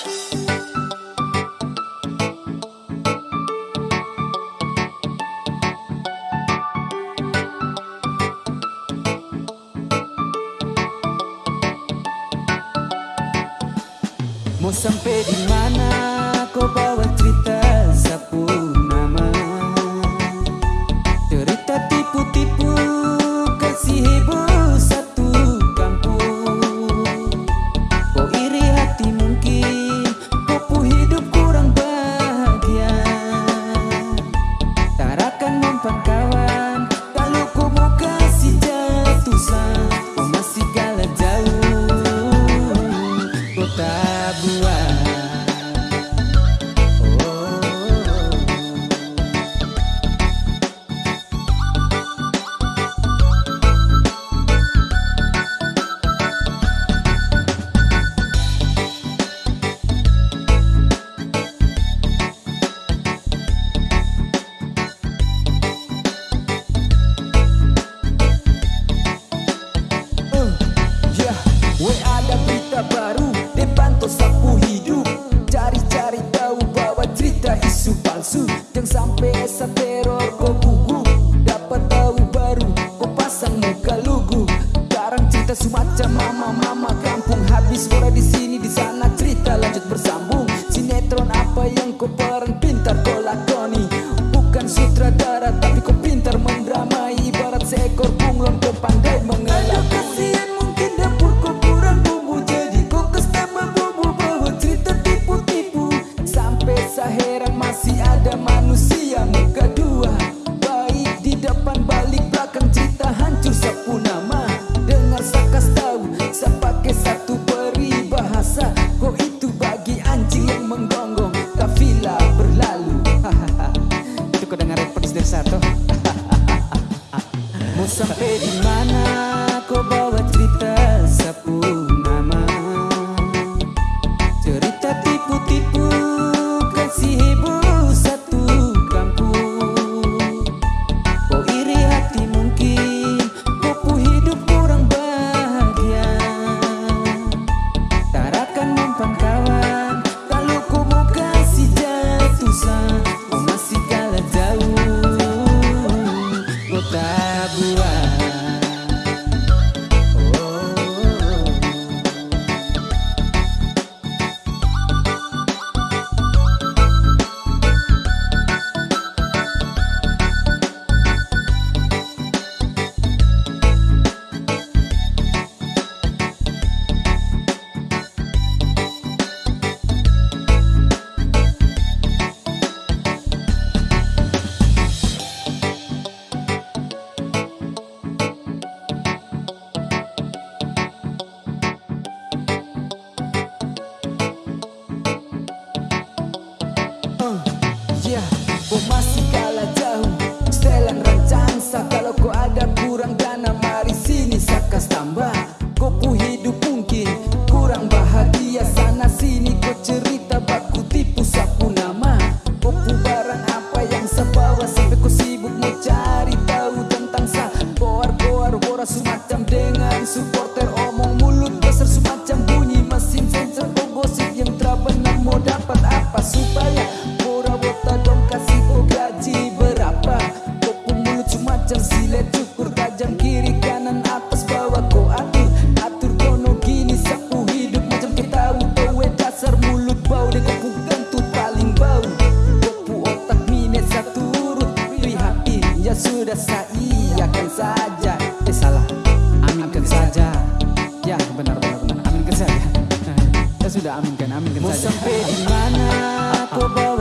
Mau sampai di mana? me saper orgulho. Saya mungkin Mau sampai di mana kau bawa